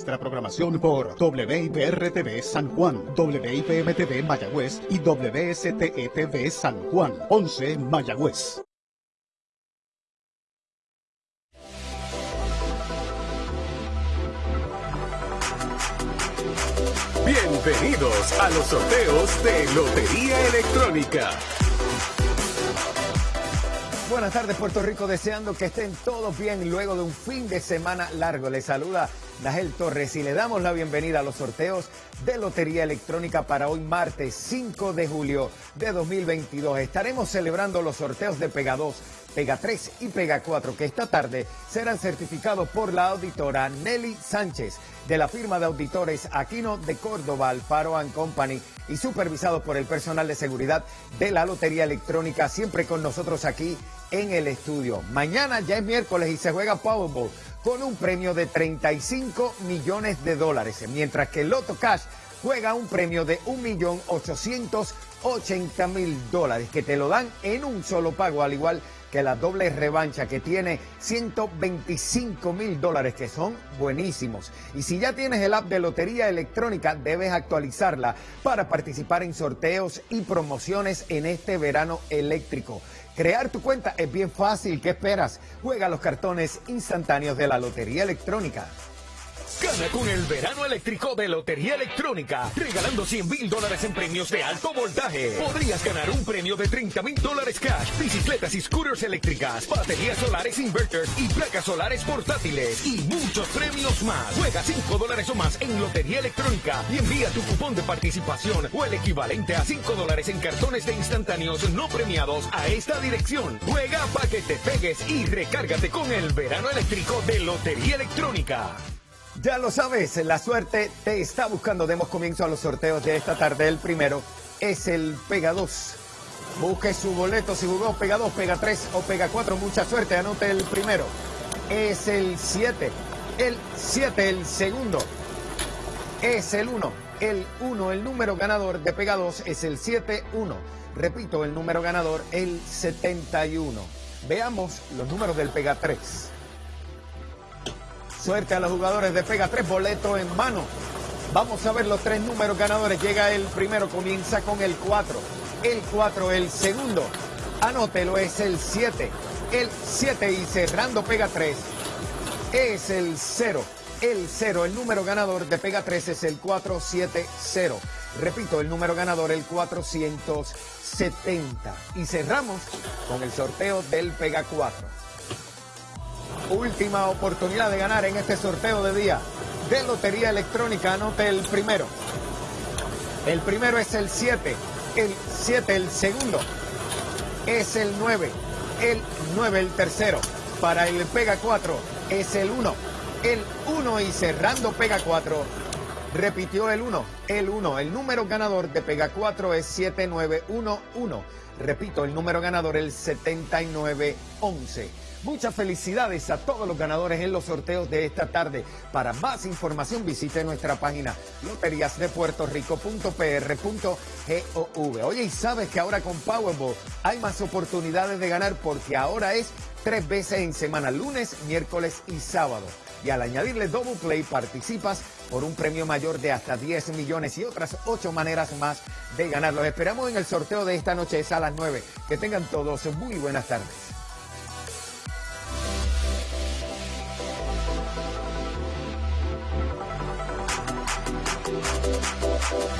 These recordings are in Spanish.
Nuestra programación por WIPR-TV San Juan, WIPM-TV Mayagüez y WSTE-TV San Juan, 11 Mayagüez. Bienvenidos a los sorteos de Lotería Electrónica. Buenas tardes Puerto Rico, deseando que estén todos bien luego de un fin de semana largo. Les saluda Nagel Torres y le damos la bienvenida a los sorteos de Lotería Electrónica para hoy martes 5 de julio de 2022. Estaremos celebrando los sorteos de Pega 2, Pega 3 y Pega 4 que esta tarde serán certificados por la auditora Nelly Sánchez de la firma de auditores Aquino de Córdoba, Alfaro Company y supervisados por el personal de seguridad de la Lotería Electrónica, siempre con nosotros aquí en el estudio. Mañana ya es miércoles y se juega Powerball con un premio de 35 millones de dólares, mientras que el Loto Cash juega un premio de 1.880.000 dólares que te lo dan en un solo pago, al igual que la doble revancha que tiene 125 mil dólares que son buenísimos. Y si ya tienes el app de Lotería Electrónica, debes actualizarla para participar en sorteos y promociones en este verano eléctrico. Crear tu cuenta es bien fácil. ¿Qué esperas? Juega los cartones instantáneos de la Lotería Electrónica. Gana con el verano eléctrico de Lotería Electrónica, regalando 100 mil dólares en premios de alto voltaje. Podrías ganar un premio de 30 mil dólares cash, bicicletas y scooters eléctricas, baterías solares inverters y placas solares portátiles y muchos premios más. Juega 5 dólares o más en Lotería Electrónica y envía tu cupón de participación o el equivalente a 5 dólares en cartones de instantáneos no premiados a esta dirección. Juega para que te pegues y recárgate con el verano eléctrico de Lotería Electrónica. Ya lo sabes, la suerte te está buscando. Demos comienzo a los sorteos de esta tarde. El primero es el Pega 2. Busque su boleto si jugó Pega 2, Pega 3 o Pega 4. Mucha suerte, anote el primero. Es el 7. El 7, el segundo. Es el 1. El 1, el número ganador de Pega 2 es el 7-1. Repito, el número ganador, el 71. Veamos los números del Pega 3. Suerte a los jugadores de Pega 3, boleto en mano. Vamos a ver los tres números ganadores. Llega el primero, comienza con el 4. El 4, el segundo. Anótelo, es el 7. El 7 y cerrando Pega 3 es el 0. El 0, el número ganador de Pega 3 es el 470. Repito, el número ganador el 470. Y cerramos con el sorteo del Pega 4 última oportunidad de ganar en este sorteo de día de Lotería Electrónica. Anote el primero. El primero es el 7. El 7, el segundo es el 9. El 9, el tercero. Para el Pega 4 es el 1. El 1 y cerrando Pega 4. Repitió el 1. El 1. El número ganador de Pega 4 es 7911. Repito, el número ganador el 7911. Muchas felicidades a todos los ganadores en los sorteos de esta tarde. Para más información visite nuestra página loteriasdepuertorico.pr.gov. Oye, y sabes que ahora con Powerball hay más oportunidades de ganar porque ahora es tres veces en semana, lunes, miércoles y sábado. Y al añadirle Double Play participas por un premio mayor de hasta 10 millones y otras ocho maneras más de ganar. Los esperamos en el sorteo de esta noche, es a las 9. Que tengan todos muy buenas tardes.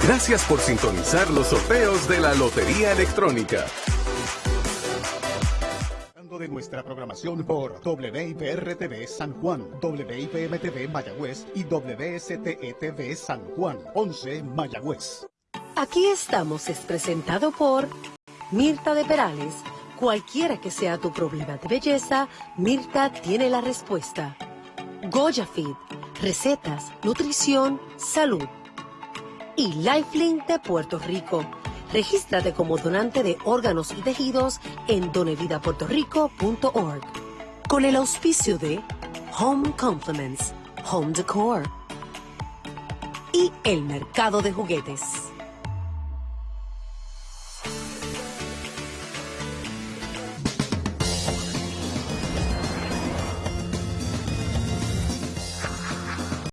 Gracias por sintonizar los sorteos de la Lotería Electrónica. de nuestra programación por WIPR-TV San Juan, WIPM-TV Mayagüez y WSTE-TV San Juan, 11 Mayagüez. Aquí estamos es presentado por Mirta de Perales. Cualquiera que sea tu problema de belleza, Mirta tiene la respuesta. Goya Feed, recetas, nutrición, salud y Lifelink de Puerto Rico. Regístrate como donante de órganos y tejidos en donevidapuertorico.org. Con el auspicio de Home Compliments, Home Decor y el mercado de juguetes.